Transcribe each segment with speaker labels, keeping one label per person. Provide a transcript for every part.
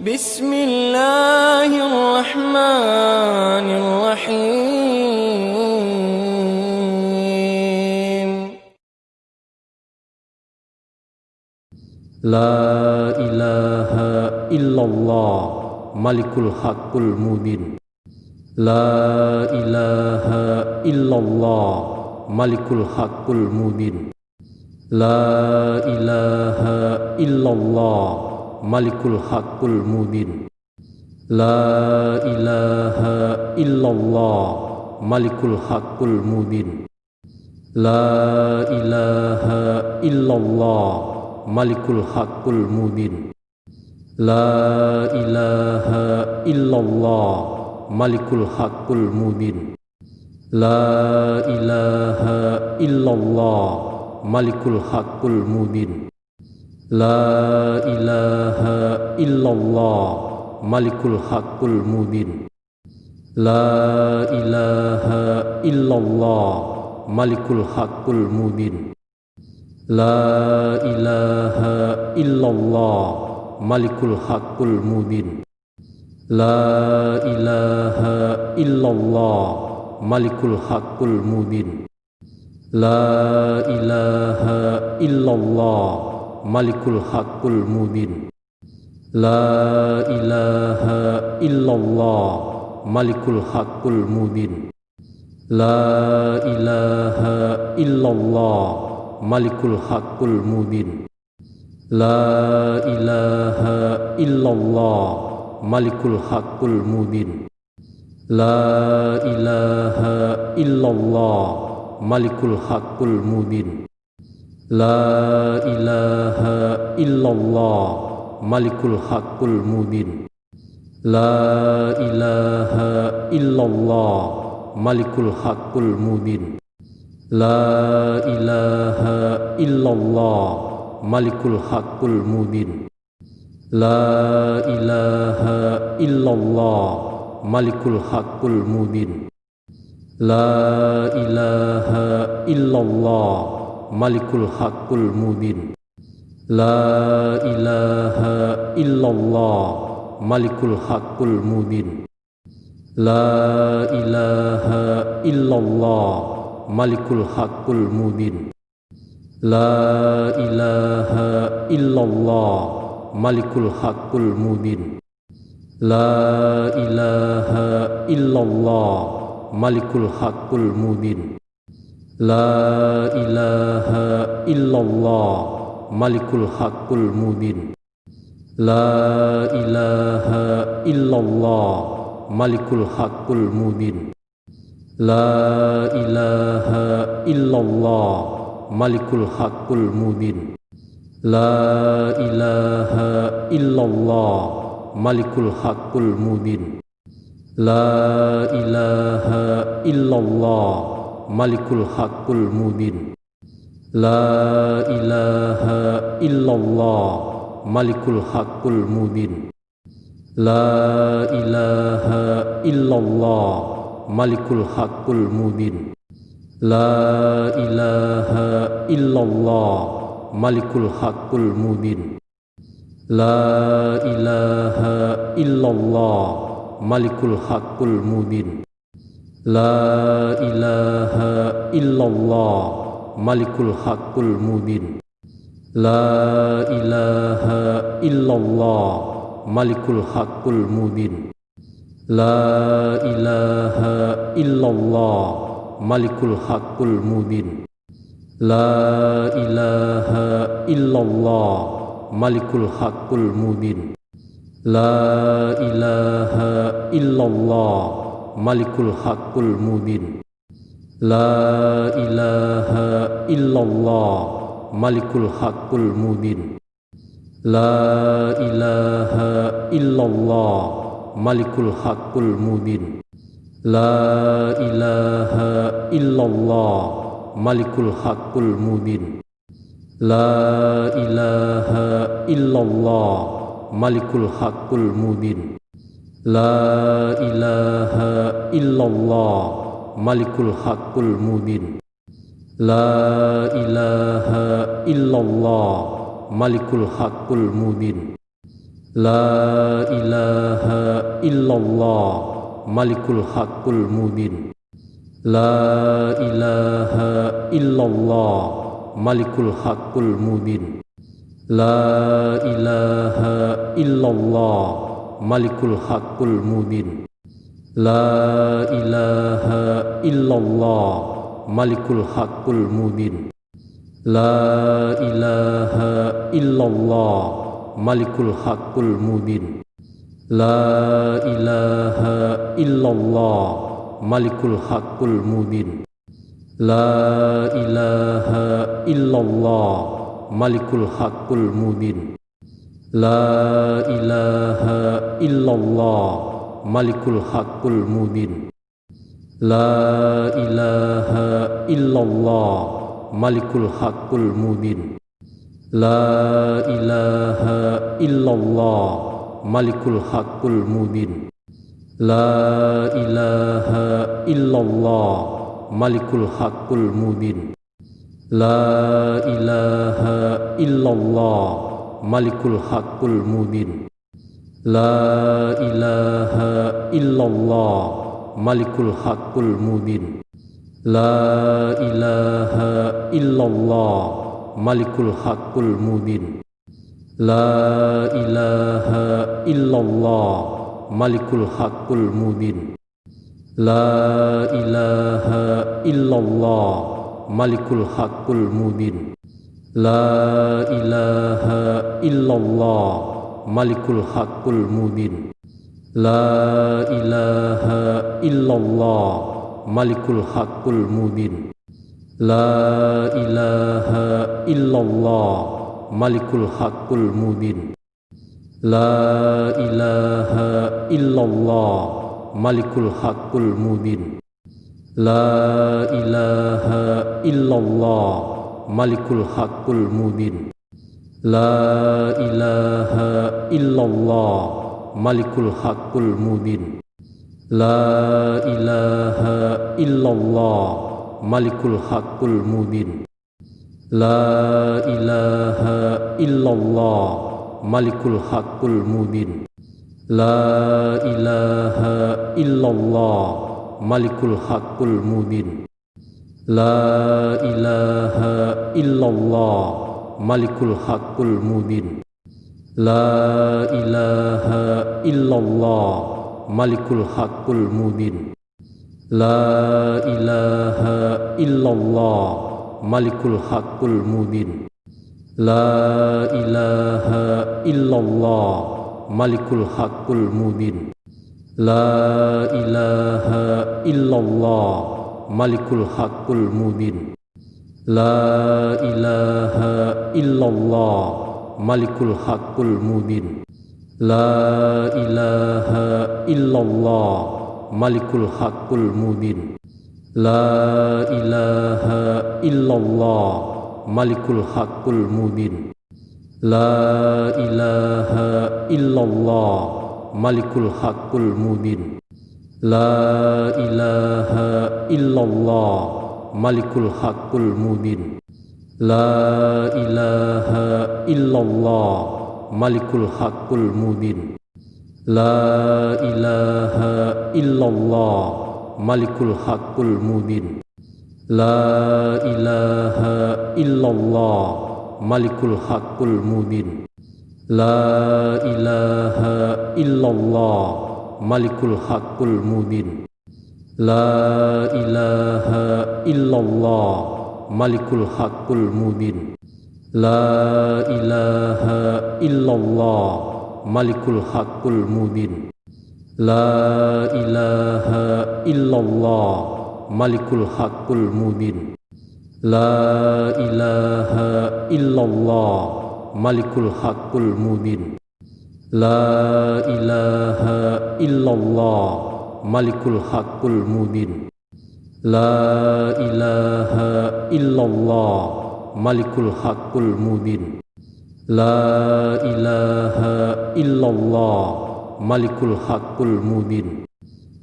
Speaker 1: بسم الله الرحمن الرحيم.
Speaker 2: لا إله إلا الله ملك الحق المبين. لا إله إلا الله ملك الحق المبين. لا إله إلا الله Malikul Hakul Mubin. La ilaha illallah Malikul Hakul Mubin. La ilaha illallah Malikul Hakul Mubin. La ilaha illallah Malikul Hakul Mubin. La ilaha illallah Malikul Hakul Mubin. لا إله إلا الله ملك الحق المبين. لا إله إلا الله ملك الحق المبين. لا إله إلا الله ملك الحق المبين. لا إله إلا الله ملك الحق المبين. لا إله إلا الله Malikul Hakul Mubin. La ilaha illallah. Malikul Hakul Mubin. La ilaha illallah. Malikul Hakul Mubin. La ilaha illallah. Malikul Hakul Mubin. La ilaha illallah. Malikul Hakul Mubin. لا إله إلا الله ملك الحق المبين. لا إله إلا الله ملك الحق المبين. لا إله إلا الله ملك الحق المبين. لا إله إلا الله ملك الحق المبين. لا إله إلا الله Malikul Hakul Mubin La ilaha illallah Malikul Hakul Mubin La ilaha illallah Malikul Hakul Mubin La ilaha illallah Malikul Hakul Mubin La ilaha illallah Malikul Hakul Mubin لا إله إلا الله ملك الحق المبين. لا إله إلا الله ملك الحق المبين. لا إله إلا الله ملك الحق المبين. لا إله إلا الله ملك الحق المبين. لا إله إلا الله Malikul Haqqul Mubin La ilaha illallah Malikul Haqqul Mubin La ilaha illallah Malikul Haqqul Mubin La ilaha illallah Malikul Haqqul Mubin La ilaha illallah Malikul Haqqul Mubin لا إله إلا الله ملك الحق المبين. لا إله إلا الله ملك الحق المبين. لا إله إلا الله ملك الحق المبين. لا إله إلا الله ملك الحق المبين. لا إله إلا الله malikul hakul mubin La ilaha illallah malikul hakul mubin La ilaha illallah malikul hakul mubin La ilaha illallah malikul hakul mubin La ilaha illallah malikul hakul mubin لا إله إلا الله ملك الحق المبين لا إله إلا الله ملك الحق المبين لا إله إلا الله ملك الحق المبين لا إله إلا الله ملك الحق المبين لا إله إلا الله Malikul Hakul Mubin La ilaha illallah Malikul Hakul Mubin La ilaha illallah Malikul Hakul Mubin La ilaha illallah Malikul Hakul Mubin La ilaha illallah Malikul Hakul Mubin La ilaha illallah malikul haqqul mubin La ilaha illallah malikul haqqul mubin La ilaha illallah malikul haqqul mubin La ilaha illallah malikul haqqul mubin La ilaha illallah Malikul Hakul Mubin La ilaha illallah Malikul Hakul Mubin La ilaha illallah Malikul Hakul Mubin La ilaha illallah Malikul Hakul Mubin La ilaha illallah Malikul Hakul Mubin لا إله إلا الله ملك الحق المبين. لا إله إلا الله ملك الحق المبين. لا إله إلا الله ملك الحق المبين. لا إله إلا الله ملك الحق المبين. لا إله إلا الله Malikul Haqqul Mubin. La ilaha illallah Malikul Haqqul Mubin. La ilaha illallah Malikul Haqqul Mubin. La ilaha illallah Malikul Haqqul Mubin. La ilaha illallah Malikul Haqqul Mubin. لا إله إلا الله ملك الحق المبين. لا إله إلا الله ملك الحق المبين. لا إله إلا الله ملك الحق المبين. لا إله إلا الله ملك الحق المبين. لا إله إلا الله. Malikul Haqqul Mubin La ilaha illallah Malikul Haqqul Mubin La ilaha illallah Malikul Haqqul Mubin La ilaha illallah Malikul Haqqul Mubin La ilaha illallah Malikul Haqqul Mubin لا إله إلا الله ملك الحق المبين. لا إله إلا الله ملك الحق المبين. لا إله إلا الله ملك الحق المبين. لا إله إلا الله ملك الحق المبين. لا إله إلا الله Malikul Hakul Mubin La ilaha illallah Malikul Hakul Mubin La ilaha illallah Malikul Hakul Mubin La ilaha illallah Malikul Hakul Mubin La ilaha illallah Malikul Hakul Mubin لا إله إلا الله ملك الحق المبين لا إله إلا الله ملك الحق المبين لا إله إلا الله ملك الحق المبين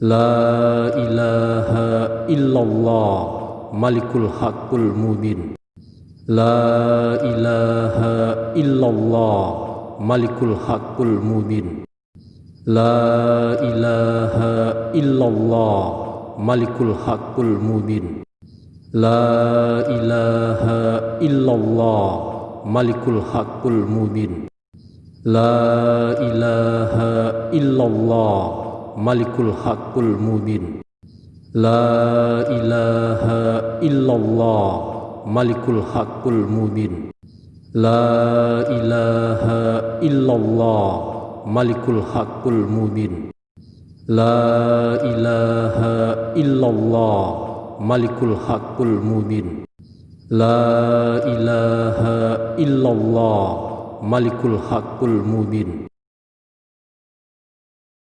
Speaker 2: لا إله إلا الله ملك الحق المبين لا إله إلا الله ملك الحق المبين. لا إله إلا الله ملك الحق المبين. لا إله إلا الله ملك الحق المبين. لا إله إلا الله ملك الحق المبين. لا إله إلا لا إله إلا الله ملك الحق المبين. لا إله إلا الله ملك الحق المبين. لا إله إلا الله ملك الحق المبين.